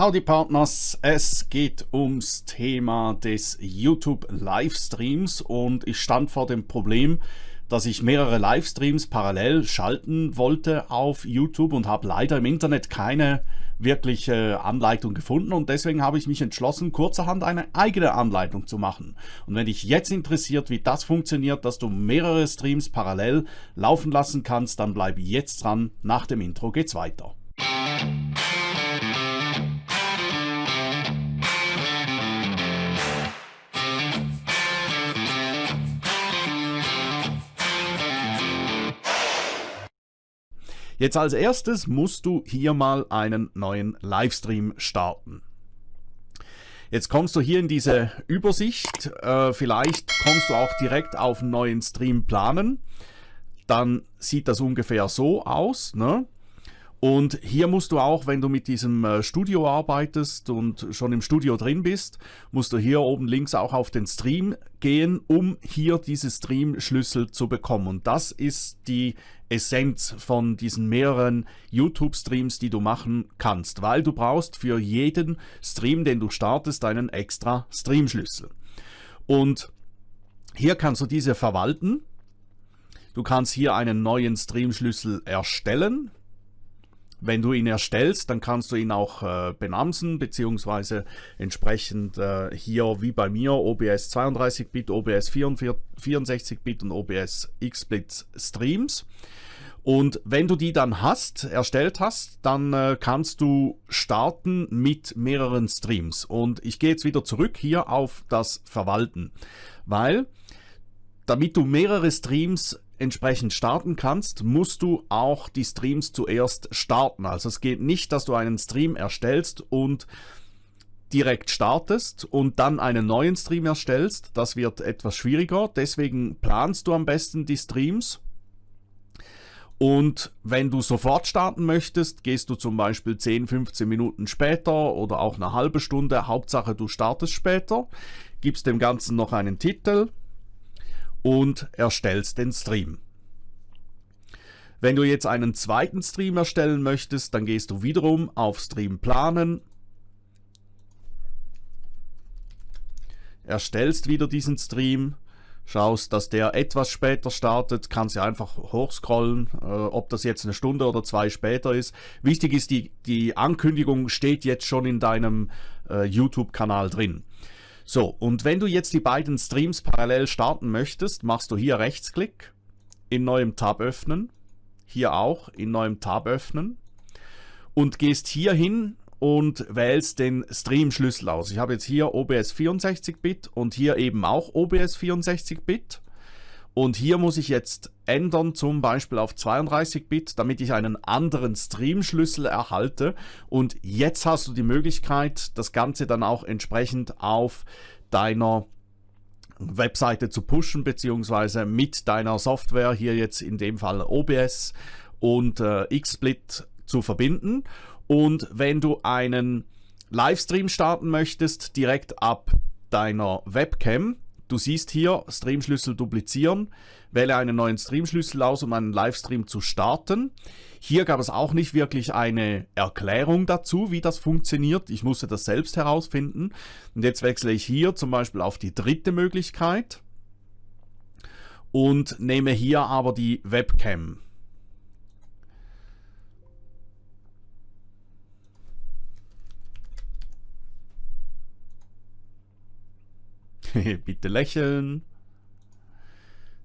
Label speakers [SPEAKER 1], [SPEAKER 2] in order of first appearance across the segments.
[SPEAKER 1] Howdy Partners, es geht ums Thema des YouTube Livestreams und ich stand vor dem Problem, dass ich mehrere Livestreams parallel schalten wollte auf YouTube und habe leider im Internet keine wirkliche Anleitung gefunden und deswegen habe ich mich entschlossen, kurzerhand eine eigene Anleitung zu machen. Und wenn dich jetzt interessiert, wie das funktioniert, dass du mehrere Streams parallel laufen lassen kannst, dann bleib jetzt dran. Nach dem Intro geht's weiter. Jetzt als erstes musst du hier mal einen neuen Livestream starten. Jetzt kommst du hier in diese Übersicht. Äh, vielleicht kommst du auch direkt auf einen neuen Stream planen. Dann sieht das ungefähr so aus. Ne? Und hier musst du auch, wenn du mit diesem äh, Studio arbeitest und schon im Studio drin bist, musst du hier oben links auch auf den Stream gehen, um hier diese Stream-Schlüssel zu bekommen. Und das ist die Essenz von diesen mehreren YouTube-Streams, die du machen kannst, weil du brauchst für jeden Stream, den du startest, einen extra Stream-Schlüssel. Und hier kannst du diese verwalten. Du kannst hier einen neuen Stream-Schlüssel erstellen. Wenn du ihn erstellst, dann kannst du ihn auch äh, benamsen, beziehungsweise entsprechend äh, hier wie bei mir OBS 32-Bit, OBS 64-Bit und OBS XSplit Streams. Und wenn du die dann hast, erstellt hast, dann äh, kannst du starten mit mehreren Streams. Und ich gehe jetzt wieder zurück hier auf das Verwalten, weil damit du mehrere Streams entsprechend starten kannst, musst du auch die Streams zuerst starten. Also es geht nicht, dass du einen Stream erstellst und direkt startest und dann einen neuen Stream erstellst. Das wird etwas schwieriger. Deswegen planst du am besten die Streams. Und wenn du sofort starten möchtest, gehst du zum Beispiel 10, 15 Minuten später oder auch eine halbe Stunde. Hauptsache du startest später, gibst dem Ganzen noch einen Titel, und erstellst den Stream. Wenn du jetzt einen zweiten Stream erstellen möchtest, dann gehst du wiederum auf Stream planen, erstellst wieder diesen Stream, schaust, dass der etwas später startet, kannst du einfach hochscrollen, äh, ob das jetzt eine Stunde oder zwei später ist. Wichtig ist, die, die Ankündigung steht jetzt schon in deinem äh, YouTube-Kanal drin. So, und wenn du jetzt die beiden Streams parallel starten möchtest, machst du hier Rechtsklick, in neuem Tab öffnen, hier auch in neuem Tab öffnen und gehst hier hin und wählst den Stream-Schlüssel aus. Ich habe jetzt hier OBS 64-Bit und hier eben auch OBS 64-Bit. Und hier muss ich jetzt ändern, zum Beispiel auf 32-Bit, damit ich einen anderen Stream-Schlüssel erhalte. Und jetzt hast du die Möglichkeit, das Ganze dann auch entsprechend auf deiner Webseite zu pushen, beziehungsweise mit deiner Software, hier jetzt in dem Fall OBS und äh, XSplit zu verbinden. Und wenn du einen Livestream starten möchtest, direkt ab deiner Webcam, Du siehst hier Streamschlüssel duplizieren, wähle einen neuen Streamschlüssel aus, um einen Livestream zu starten. Hier gab es auch nicht wirklich eine Erklärung dazu, wie das funktioniert. Ich musste das selbst herausfinden. Und jetzt wechsle ich hier zum Beispiel auf die dritte Möglichkeit und nehme hier aber die Webcam. Bitte lächeln.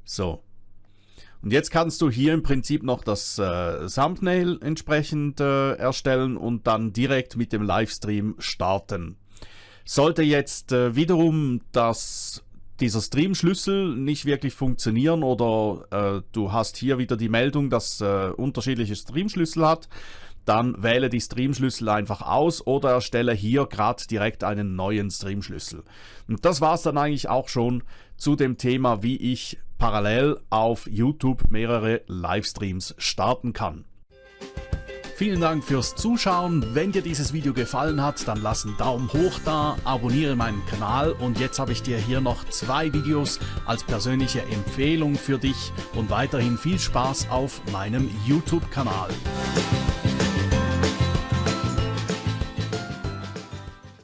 [SPEAKER 1] So. Und jetzt kannst du hier im Prinzip noch das äh, Thumbnail entsprechend äh, erstellen und dann direkt mit dem Livestream starten. Sollte jetzt äh, wiederum das, dieser Stream-Schlüssel nicht wirklich funktionieren oder äh, du hast hier wieder die Meldung, dass äh, unterschiedliche Stream-Schlüssel hat, dann wähle die Streamschlüssel einfach aus oder erstelle hier gerade direkt einen neuen Streamschlüssel. Und das war es dann eigentlich auch schon zu dem Thema, wie ich parallel auf YouTube mehrere Livestreams starten kann. Vielen Dank fürs Zuschauen. Wenn dir dieses Video gefallen hat, dann lass einen Daumen hoch da, abonniere meinen Kanal und jetzt habe ich dir hier noch zwei Videos als persönliche Empfehlung für dich und weiterhin viel Spaß auf meinem YouTube-Kanal.